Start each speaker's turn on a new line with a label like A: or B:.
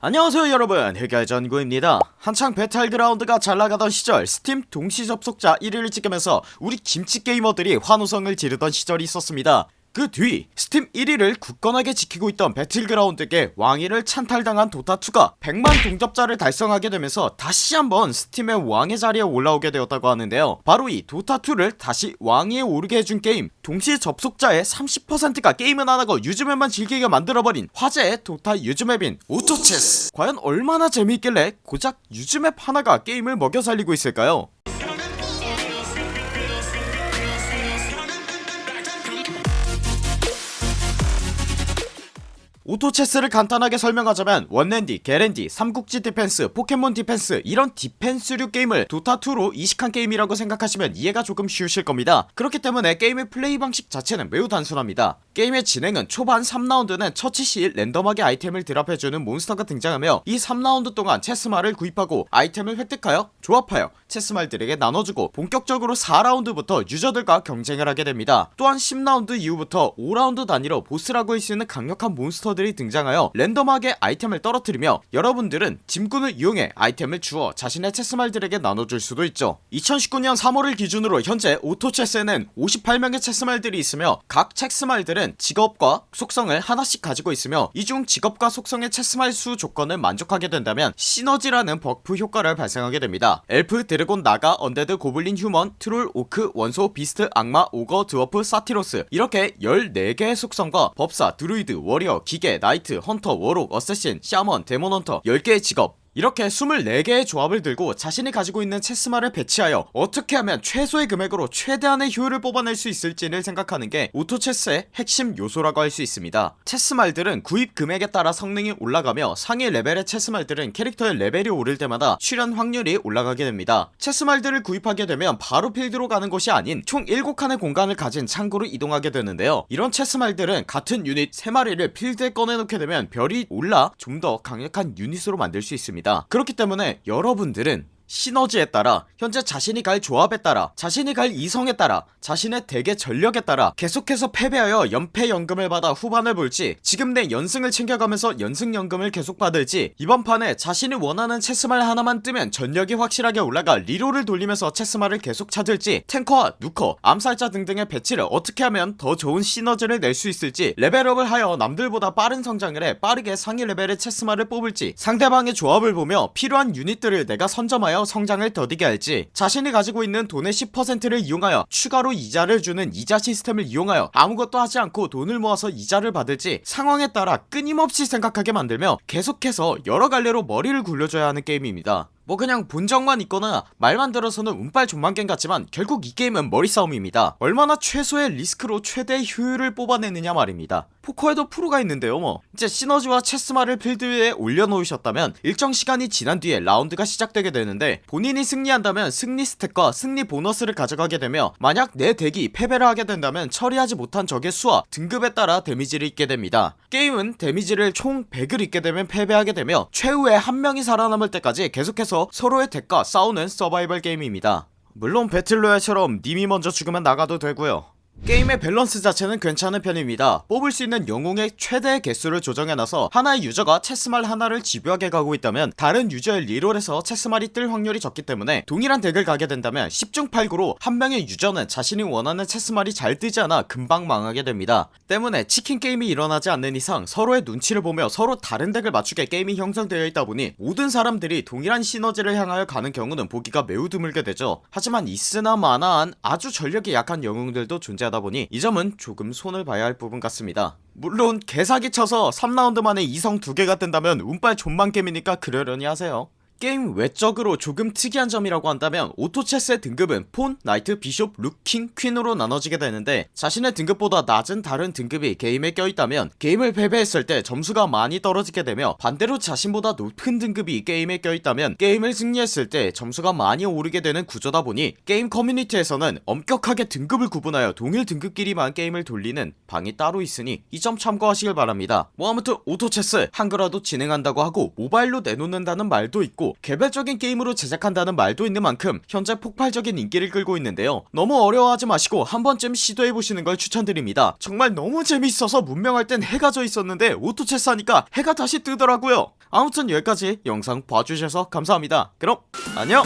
A: 안녕하세요 여러분. 흑열전구입니다. 한창 배틀그라운드가 잘나가던 시절 스팀 동시 접속자 1위를 찍으면서 우리 김치게이머들이 환호성을 지르던 시절이 있었습니다 그 뒤 스팀 1위를 굳건하게 지키고 있던 배틀그라운드에게 왕위를 찬탈당한 도타2가 100만 동접자를 달성하게 되면서 다시 한번 스팀의 왕의 자리에 올라오게 되었다고 하는데요. 바로 이 도타2를 다시 왕위에 오르게 해준 게임 동시 접속자의 30%가 게임은 안하고 유즈맵만 즐기게 만들어버린 화제의 도타 유즈맵인 오토체스. 과연 얼마나 재미있길래 고작 유즈맵 하나가 게임을 먹여 살리고 있을까요 오토체스를 간단하게 설명하자면 원랜디, 게랜디, 삼국지 디펜스, 포켓몬 디펜스 이런 디펜스류 게임을 도타2로 이식한 게임이라고 생각하시면 이해가 조금 쉬우실 겁니다. 그렇기 때문에 게임의 플레이 방식 자체는 매우 단순합니다. 게임의 진행은 초반 3라운드는 처치 시 랜덤하게 아이템을 드랍해주는 몬스터가 등장하며 이 3라운드 동안 체스말을 구입하고 아이템을 획득하여 조합하여 체스말들에게 나눠주고 본격적으로 4라운드부터 유저들과 경쟁을 하게 됩니다. 또한 10라운드 이후부터 5라운드 단위로 보스라고 할 수 있는 강력한 몬스터들이 등장하여 랜덤하게 아이템을 떨어뜨리며 여러분들은 짐꾼을 이용해 아이템을 주워 자신의 체스말들에게 나눠줄 수도 있죠. 2019년 3월을 기준으로 현재 오토체스에는 58명의 체스말들이 있으며 각 체스말들은 직업과 속성을 하나씩 가지고 있으며 이 중 직업과 속성의 체스말 수 조건을 만족하게 된다면 시너지라는 버프 효과를 발생하게 됩니다. 엘프, 드래곤, 나가, 언데드, 고블린, 휴먼, 트롤, 오크, 원소, 비스트, 악마, 오거, 드워프, 사티로스. 이렇게 14개의 속성과 법사, 드루이드, 워리어, 기계, 나이트, 헌터, 워록, 어쌔신, 샤먼, 데몬헌터 10개의 직업 이렇게 24개의 조합을 들고 자신이 가지고 있는 체스말을 배치하여 어떻게 하면 최소의 금액으로 최대한의 효율을 뽑아낼 수 있을지를 생각하는게 오토체스의 핵심 요소라고 할 수 있습니다. 체스말들은 구입 금액에 따라 성능이 올라가며 상위 레벨의 체스말들은 캐릭터의 레벨이 오를 때마다 출현 확률이 올라가게 됩니다. 체스말들을 구입하게 되면 바로 필드로 가는 것이 아닌 총 7칸의 공간을 가진 창고로 이동하게 되는데요. 이런 체스말들은 같은 유닛 3마리를 필드에 꺼내놓게 되면 별이 올라 좀 더 강력한 유닛으로 만들 수 있습니다 그렇기 때문에 여러분들은 시너지에 따라 현재 자신이 갈 조합에 따라 자신이 갈 이성에 따라 자신의 덱의 전력에 따라 계속해서 패배하여 연패연금을 받아 후반을 볼지 지금 내 연승을 챙겨가면서 연승연금을 계속 받을지 이번 판에 자신이 원하는 체스말 하나만 뜨면 전력이 확실하게 올라가 리롤을 돌리면서 체스말을 계속 찾을지 탱커와 누커 암살자 등등의 배치를 어떻게 하면 더 좋은 시너지를 낼 수 있을지 레벨업을 하여 남들보다 빠른 성장을 해 빠르게 상위 레벨의 체스말을 뽑을지 상대방의 조합을 보며 필요한 유닛들을 내가 선점하여 성장을 더디게 할지 자신이 가지고 있는 돈의 10%를 이용하여 추가로 이자를 주는 이자 시스템을 이용하여 아무것도 하지 않고 돈을 모아서 이자를 받을지 상황에 따라 끊임없이 생각하게 만들며 계속해서 여러 갈래로 머리를 굴려줘야 하는 게임입니다 뭐 그냥 본적만 있거나 말만 들어서는 운빨 존망겜 같지만 결국 이 게임은 머리싸움입니다. 얼마나 최소의 리스크로 최대의 효율을 뽑아내느냐 말입니다. 포커에도 프로가 있는데요 뭐. 이제 시너지와 체스말을 필드 위에 올려놓으셨다면 일정 시간이 지난 뒤에 라운드가 시작되게 되는데 본인이 승리한다면 승리 스택과 승리 보너스를 가져가게 되며 만약 내 덱이 패배를 하게 된다면 처리하지 못한 적의 수와 등급에 따라 데미지를 입게 됩니다. 게임은 데미지를 총 100을 입게 되면 패배하게 되며 최후의 한 명이 살아남을 때까지 계속해서 서로의 덱과 싸우는 서바이벌 게임입니다. 물론 배틀로얄처럼 님이 먼저 죽으면 나가도 되고요 게임의 밸런스 자체는 괜찮은 편입니다. 뽑을 수 있는 영웅의 최대 개수를 조정해놔서 하나의 유저가 체스말 하나를 집요하게 가고 있다면 다른 유저의 리롤에서 체스말이 뜰 확률이 적기 때문에 동일한 덱을 가게 된다면 10중 8구로 한 명의 유저는 자신이 원하는 체스말이 잘 뜨지 않아 금방 망하게 됩니다. 때문에 치킨 게임이 일어나지 않는 이상 서로의 눈치를 보며 서로 다른 덱을 맞추게 게임이 형성되어 있다 보니 모든 사람들이 동일한 시너지를 향하여 가는 경우는 보기가 매우 드물게 되죠. 하지만 있으나 마나한 아주 전력이 약한 영웅들도 존재 하다 보니 이 점은 조금 손을 봐야 할 부분 같습니다. 물론 개사기 쳐서 3라운드 만에 이성 두개가 뜬다면 운빨 존망겜이니까 그러려니 하세요 게임 외적으로 조금 특이한 점이라고 한다면 오토체스의 등급은 폰, 나이트, 비숍, 룩, 킹, 퀸으로 나눠지게 되는데 자신의 등급보다 낮은 다른 등급이 게임에 껴있다면 게임을 패배했을 때 점수가 많이 떨어지게 되며 반대로 자신보다 높은 등급이 게임에 껴있다면 게임을 승리했을 때 점수가 많이 오르게 되는 구조다 보니 게임 커뮤니티에서는 엄격하게 등급을 구분하여 동일 등급끼리만 게임을 돌리는 방이 따로 있으니 이 점 참고하시길 바랍니다. 뭐 아무튼 오토체스 한글화도 진행한다고 하고 모바일로 내놓는다는 말도 있고 개별적인 게임으로 제작한다는 말도 있는 만큼 현재 폭발적인 인기를 끌고 있는데요. 너무 어려워하지 마시고 한번쯤 시도해보시는 걸 추천드립니다. 정말 너무 재밌어서 문명할 땐 해가 져 있었는데 오토체스 하니까 해가 다시 뜨더라고요. 아무튼 여기까지 영상 봐주셔서 감사합니다. 그럼 안녕